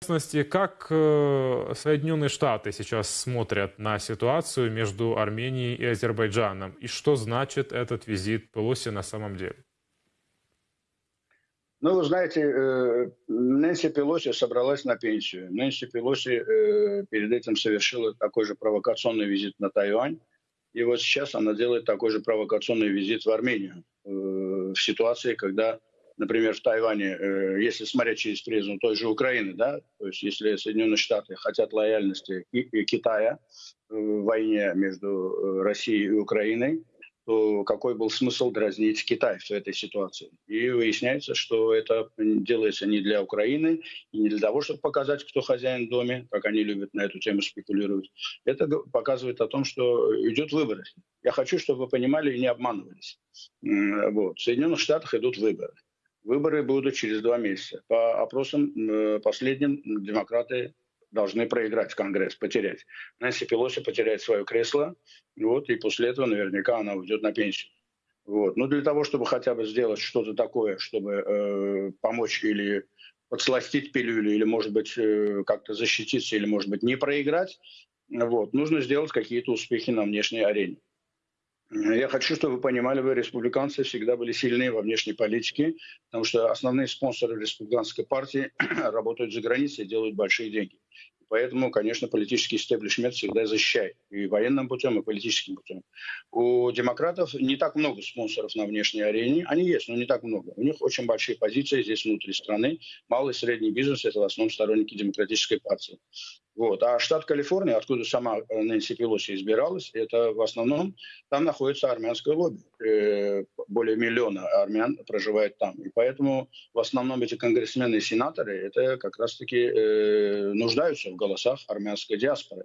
частности, как э, Соединенные Штаты сейчас смотрят на ситуацию между Арменией и Азербайджаном? И что значит этот визит Пелоси на самом деле? Ну, вы знаете, э, Нэнси Пелоси собралась на пенсию. Нэнси Пелоси э, перед этим совершила такой же провокационный визит на Тайвань. И вот сейчас она делает такой же провокационный визит в Армению. В ситуации, когда например, в Тайване, э, если смотреть через призму той же Украины, да, то есть если Соединенные Штаты хотят лояльности Китая в войне между э, Россией и Украиной, то какой был смысл дразнить Китай в этой ситуации? И выясняется, что это делается не для Украины и не для того, чтобы показать, кто хозяин в доме, как они любят на эту тему спекулировать. Это показывает о том, что идет выборы. Я хочу, чтобы вы понимали и не обманывались. Вот. В Соединенных Штатах идут выборы. Выборы будут через два месяца. По опросам э, последним демократы должны проиграть Конгресс, потерять. Нэнси Пелоси потеряет свое кресло, вот, и после этого наверняка она уйдет на пенсию. Вот. Но для того, чтобы хотя бы сделать что-то такое, чтобы э, помочь или подсластить пилюлю, или, может быть, э, как-то защититься, или, может быть, не проиграть, вот, нужно сделать какие-то успехи на внешней арене. Я хочу, чтобы вы понимали, вы, республиканцы, всегда были сильны во внешней политике, потому что основные спонсоры республиканской партии работают за границей и делают большие деньги. Поэтому, конечно, политический истеблишмент всегда защищает и военным путем, и политическим путем. У демократов не так много спонсоров на внешней арене. Они есть, но не так много. У них очень большие позиции здесь внутри страны. Малый и средний бизнес – это в основном сторонники демократической партии. Вот. А штат Калифорния, откуда сама Нэнси Пелоси избиралась, это в основном там находится армянское лобби. Э, более миллиона армян проживает там. И поэтому в основном эти конгрессмены и сенаторы это как раз-таки э, нуждаются в голосах армянской диаспоры.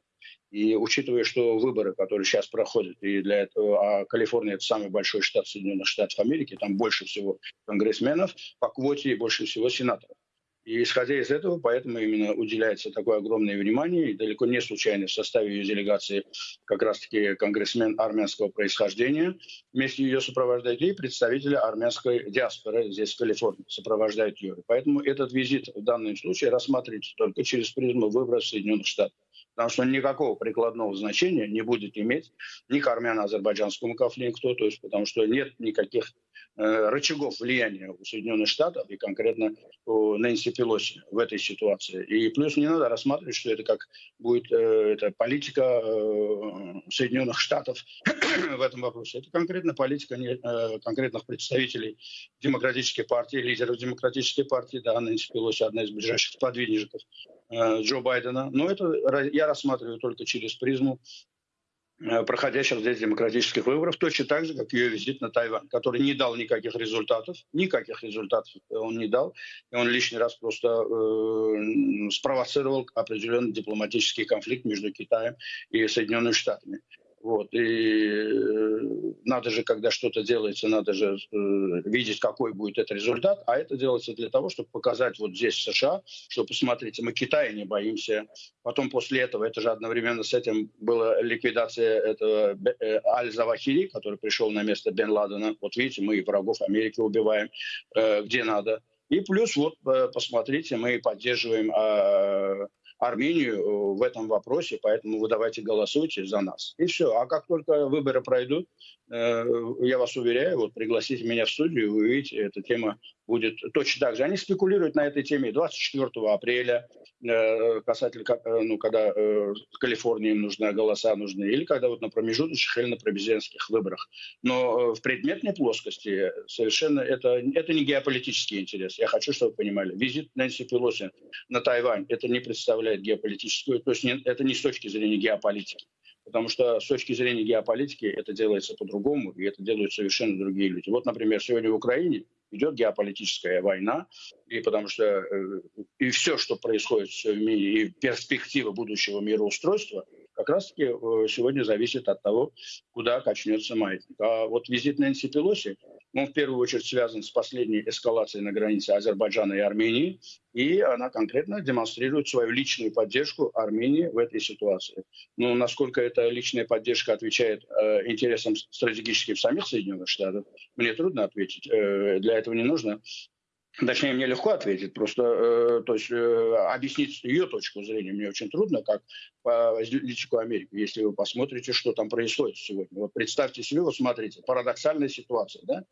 И учитывая, что выборы, которые сейчас проходят, и для этого, а Калифорния это самый большой штат Соединенных Штатов Америки, там больше всего конгрессменов по квоте и больше всего сенаторов. И исходя из этого, поэтому именно уделяется такое огромное внимание. И далеко не случайно в составе ее делегации как раз-таки конгрессмен армянского происхождения. Вместе ее сопровождают и представители армянской диаспоры здесь, в Калифорнии, сопровождают ее. Поэтому этот визит в данном случае рассматривается только через призму выбора Соединенных Штатов. Потому что никакого прикладного значения не будет иметь ни к армяно-азербайджанскому конфликту, то есть потому что нет никаких Э, рычагов влияния у Соединенных Штатов и конкретно у Нэнси Пелоси в этой ситуации. И плюс не надо рассматривать, что это как будет э, это политика э, Соединенных Штатов в этом вопросе. Это конкретно политика конкретных представителей демократической партии, лидеров демократической партии. Да, Нэнси Пелоси одна из ближайших сподвижников Джо Байдена. Но это я рассматриваю только через призму Э, проходящих здесь демократических выборов, точно так же, как ее визит на Тайвань, который не дал никаких результатов, никаких результатов он не дал, и он лишний раз просто э, спровоцировал определенный дипломатический конфликт между Китаем и Соединенными Штатами. Вот. И э, надо же, когда что-то делается, надо же э, видеть, какой будет этот результат. А это делается для того, чтобы показать вот здесь, США, что, посмотрите, мы Китая не боимся. Потом после этого, это же одновременно с этим была ликвидация этого э, Аль-Завахири, который пришел на место Бен Ладена. Вот видите, мы и врагов Америки убиваем, где надо. И плюс, вот, посмотрите, мы поддерживаем э, Армению э, в этом вопросе, поэтому вы давайте голосуйте за нас. И все. А как только выборы пройдут, э, я вас уверяю, вот пригласите меня в студию, вы увидите, эта тема будет точно так же. Они спекулируют на этой теме 24 апреля, касательно, ну, когда Калифорнии нужны голоса нужны, или когда вот на промежуточных или на президентских выборах. Но в предметной плоскости совершенно это, это не геополитический интерес. Я хочу, чтобы вы понимали. Визит Нэнси Пелоси на Тайвань это не представляет представляет геополитическую, то есть не, это не с точки зрения геополитики, потому что с точки зрения геополитики это делается по-другому, и это делают совершенно другие люди. Вот, например, сегодня в Украине идет геополитическая война, и потому что э, и все, что происходит в мире, и перспектива будущего мироустройства, как раз-таки э, сегодня зависит от того, куда качнется маятник. А вот визит Нэнси Пелоси, он в первую очередь связан с последней эскалацией на границе Азербайджана и Армении, и она конкретно демонстрирует свою личную поддержку Армении в этой ситуации. Но насколько эта личная поддержка отвечает э, интересам стратегическим самих Соединенных Штатов, мне трудно ответить. Э, для этого не нужно Точнее, мне легко ответить, просто э, то есть, э, объяснить ее точку зрения мне очень трудно, как политику Америки, если вы посмотрите, что там происходит сегодня. Вот представьте себе, вот смотрите, парадоксальная ситуация. Да?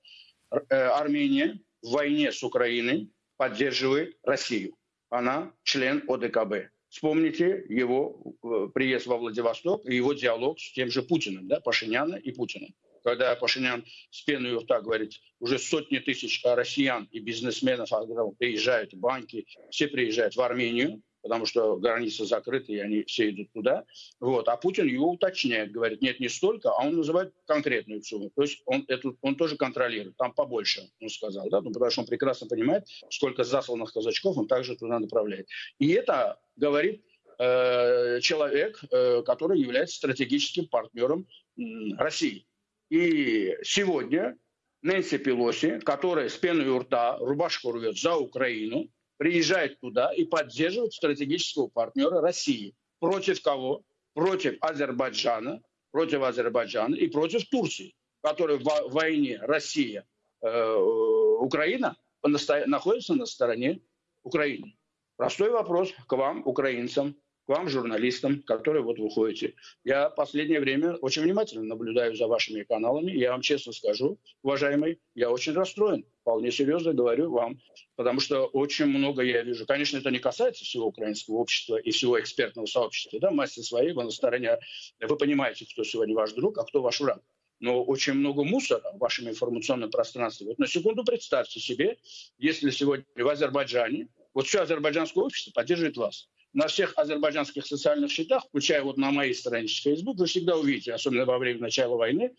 Э, Армения в войне с Украиной поддерживает Россию. Она член ОДКБ. Вспомните его э, приезд во Владивосток и его диалог с тем же Путиным, да, Пашиняна и Путиным когда Пашинян с пеной у рта говорит, уже сотни тысяч россиян и бизнесменов приезжают, банки, все приезжают в Армению, потому что границы закрыты, и они все идут туда. Вот. А Путин его уточняет, говорит, нет, не столько, а он называет конкретную сумму. То есть он, эту, он тоже контролирует, там побольше, он сказал, да? ну, потому что он прекрасно понимает, сколько засланных казачков он также туда направляет. И это говорит э, человек, э, который является стратегическим партнером э, России. И сегодня Нэнси Пелоси, которая с пеной у рта рубашку рвет за Украину, приезжает туда и поддерживает стратегического партнера России. Против кого? Против Азербайджана, против Азербайджана и против Турции, которая в войне Россия, э, Украина находится на стороне Украины. Простой вопрос к вам, украинцам вам, журналистам, которые вот выходите. Я последнее время очень внимательно наблюдаю за вашими каналами. Я вам честно скажу, уважаемый, я очень расстроен. Вполне серьезно говорю вам. Потому что очень много я вижу. Конечно, это не касается всего украинского общества и всего экспертного сообщества. Да, массе своей, вы на стороне. Вы понимаете, кто сегодня ваш друг, а кто ваш враг но очень много мусора в вашем информационном пространстве. Вот на секунду представьте себе, если сегодня в Азербайджане, вот все азербайджанское общество поддерживает вас на всех азербайджанских социальных счетах, включая вот на моей странице Facebook, вы всегда увидите, особенно во время начала войны,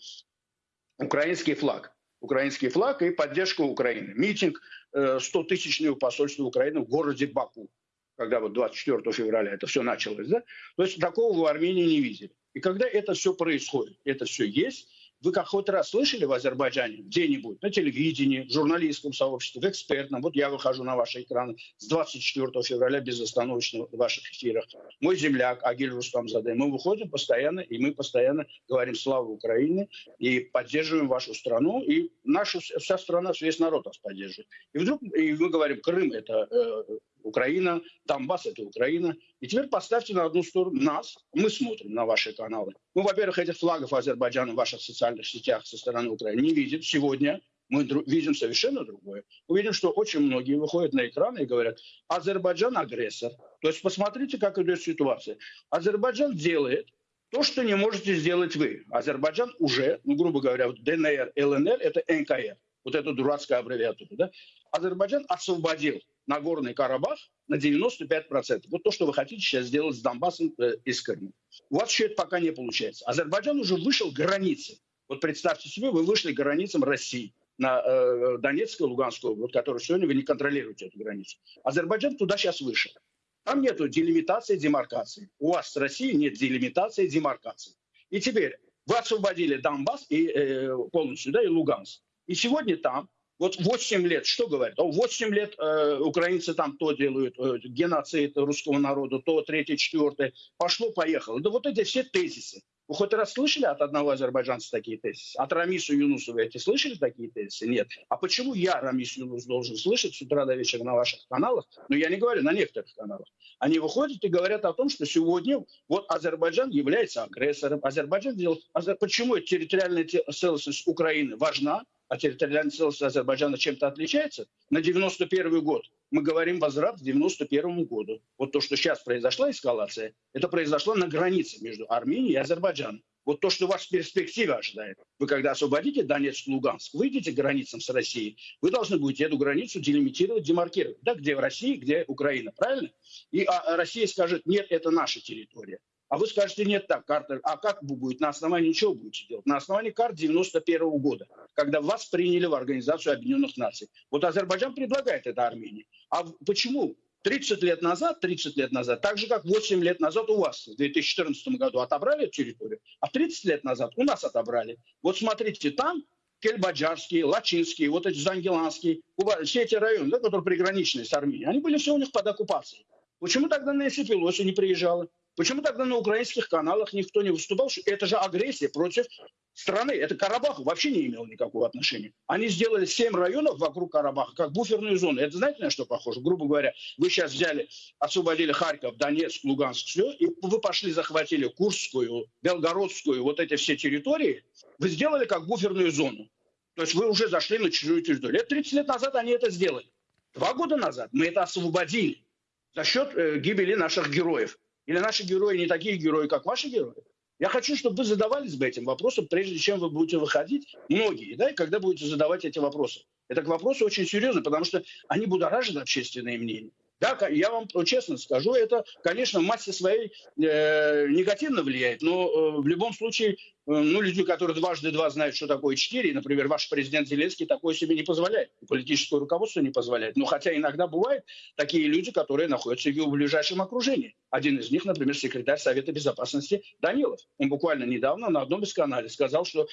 украинский флаг. Украинский флаг и поддержку Украины. Митинг 100-тысячного э, посольства Украины в городе Баку, когда вот 24 февраля это все началось. Да? То есть такого в Армении не видели. И когда это все происходит, это все есть, вы как хоть раз слышали в Азербайджане где-нибудь на телевидении, в журналистском сообществе, в экспертном? Вот я выхожу на ваши экраны с 24 февраля безостановочно в ваших эфирах. Мой земляк Агиль Рустамзаде. Мы выходим постоянно, и мы постоянно говорим «Слава Украине» и поддерживаем вашу страну. И наша вся страна, весь народ нас поддерживает. И вдруг и мы говорим «Крым – это э, Украина, Донбасс – это Украина. И теперь поставьте на одну сторону нас, мы смотрим на ваши каналы. Ну, во-первых, этих флагов Азербайджана в ваших социальных сетях со стороны Украины не видит. Сегодня мы видим совершенно другое. Мы видим, что очень многие выходят на экраны и говорят, Азербайджан агрессор. То есть посмотрите, как идет ситуация. Азербайджан делает то, что не можете сделать вы. Азербайджан уже, ну, грубо говоря, ДНР, ЛНР – это НКР. Вот эта дурацкая аббревиатура. Да? Азербайджан освободил Нагорный Карабах на 95%. Вот то, что вы хотите сейчас сделать с Донбассом э, и с Крымом. У вас еще это пока не получается. Азербайджан уже вышел к. Вот представьте себе, вы вышли границам России на э, Донецкую, Луганскую, вот, которую сегодня вы не контролируете эту границу. Азербайджан туда сейчас вышел. Там нет делимитации, демаркации. У вас с Россией нет делимитации, демаркации. И теперь вы освободили Донбасс и, э, полностью, да, и Луганск. И сегодня там вот 8 лет, что говорят? 8 лет э, украинцы там то делают, э, геноцид русского народа, то третье, четвертое. Пошло-поехало. Да вот эти все тезисы. Вы хоть раз слышали от одного азербайджанца такие тезисы? От Рамису Юнусова эти слышали такие тезисы? Нет. А почему я, Рамис Юнус, должен слышать с утра до вечера на ваших каналах? Ну, я не говорю, на некоторых каналах. Они выходят и говорят о том, что сегодня вот Азербайджан является агрессором. Азербайджан делает... Почему территориальная целостность Украины важна? А территориальная целостность Азербайджана чем-то отличается, на 91 год мы говорим возврат к 91 году. Вот то, что сейчас произошла эскалация, это произошло на границе между Арменией и Азербайджаном. Вот то, что вас в перспективе ожидает. Вы когда освободите Донецк, Луганск, выйдете к границам с Россией, вы должны будете эту границу делимитировать, демаркировать. Да, где в России, где Украина, правильно? И а, Россия скажет, нет, это наша территория. А вы скажете, нет, так, карта, а как вы будете, на основании чего будете делать? На основании карт 91 -го года, когда вас приняли в Организацию Объединенных Наций. Вот Азербайджан предлагает это Армении. А почему? 30 лет назад, 30 лет назад, так же, как 8 лет назад у вас в 2014 году отобрали территорию, а 30 лет назад у нас отобрали. Вот смотрите, там Кельбаджарский, Лачинский, вот эти Зангеланский, все эти районы, да, которые приграничные с Арменией, они были все у них под оккупацией. Почему тогда Нэнси Пелоси не приезжала? Почему тогда на украинских каналах никто не выступал? Это же агрессия против страны. Это Карабах вообще не имел никакого отношения. Они сделали 7 районов вокруг Карабаха как буферную зону. Это знаете, на что похоже? Грубо говоря, вы сейчас взяли, освободили Харьков, Донецк, Луганск, все, и вы пошли, захватили Курскую, Белгородскую, вот эти все территории, вы сделали как буферную зону. То есть вы уже зашли на чужую территорию. Лет 30 лет назад они это сделали. Два года назад мы это освободили за счет э, гибели наших героев. Или наши герои не такие герои, как ваши герои? Я хочу, чтобы вы задавались бы этим вопросом, прежде чем вы будете выходить, многие, да, и когда будете задавать эти вопросы. Это к вопросу очень серьезно, потому что они будоражат общественное мнение. Да, я вам честно скажу, это, конечно, в массе своей э, негативно влияет, но э, в любом случае, э, ну, люди, которые дважды два знают, что такое четыре, например, ваш президент Зеленский такое себе не позволяет, политическое руководство не позволяет. Но хотя иногда бывают такие люди, которые находятся в его ближайшем окружении. Один из них, например, секретарь Совета Безопасности Данилов. Он буквально недавно на одном из каналов сказал, что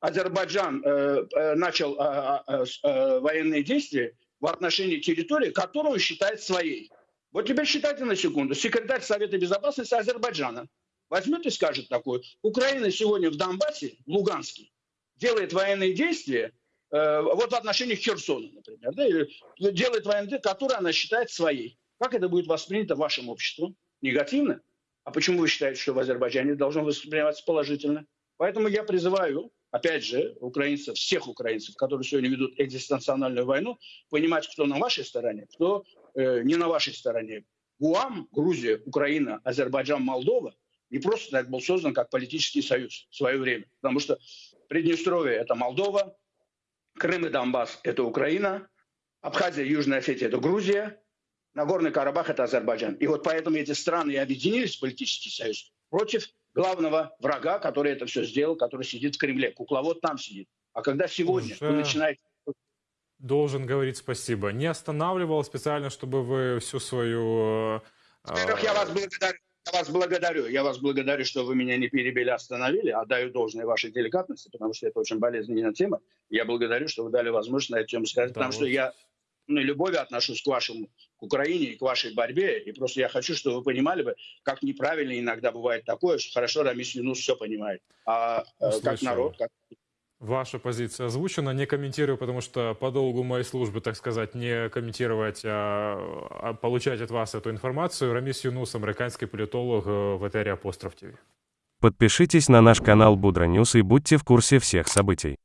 Азербайджан э, э, начал э, э, э, военные действия в отношении территории, которую считает своей. Вот теперь считайте на секунду. Секретарь Совета Безопасности Азербайджана возьмет и скажет такое. Украина сегодня в Донбассе, в Луганске, делает военные действия, э, вот в отношении Херсона, например, да, или делает военные действия, которые она считает своей. Как это будет воспринято вашим обществом? Негативно? А почему вы считаете, что в Азербайджане должно восприниматься положительно? Поэтому я призываю опять же, украинцев, всех украинцев, которые сегодня ведут экзистенциональную войну, понимать, кто на вашей стороне, кто э, не на вашей стороне. Гуам, Грузия, Украина, Азербайджан, Молдова не просто так был создан как политический союз в свое время. Потому что Приднестровье – это Молдова, Крым и Донбасс – это Украина, Абхазия и Южная Осетия – это Грузия, Нагорный Карабах – это Азербайджан. И вот поэтому эти страны и объединились в политический союз против главного врага, который это все сделал, который сидит в Кремле. Кукловод там сидит. А когда сегодня Уже... вы начинаете должен говорить спасибо. Не останавливал специально, чтобы вы всю свою... Во-первых, я вас благодарю. Я вас благодарю. Я вас благодарю, что вы меня не перебили, остановили. Отдаю должное вашей деликатности, потому что это очень болезненная тема. Я благодарю, что вы дали возможность на эту тему сказать, да, потому вот. что я любовью отношусь к вашему, к Украине и к вашей борьбе. И просто я хочу, чтобы вы понимали бы, как неправильно иногда бывает такое, что хорошо Рамис Юнус все понимает. А Услышал. как народ, как... Ваша позиция озвучена, не комментирую, потому что по долгу моей службы, так сказать, не комментировать, а, а получать от вас эту информацию. Рамис Юнус, американский политолог э, в эфире Апостроф ТВ. Подпишитесь на наш канал Будра News и будьте в курсе всех событий.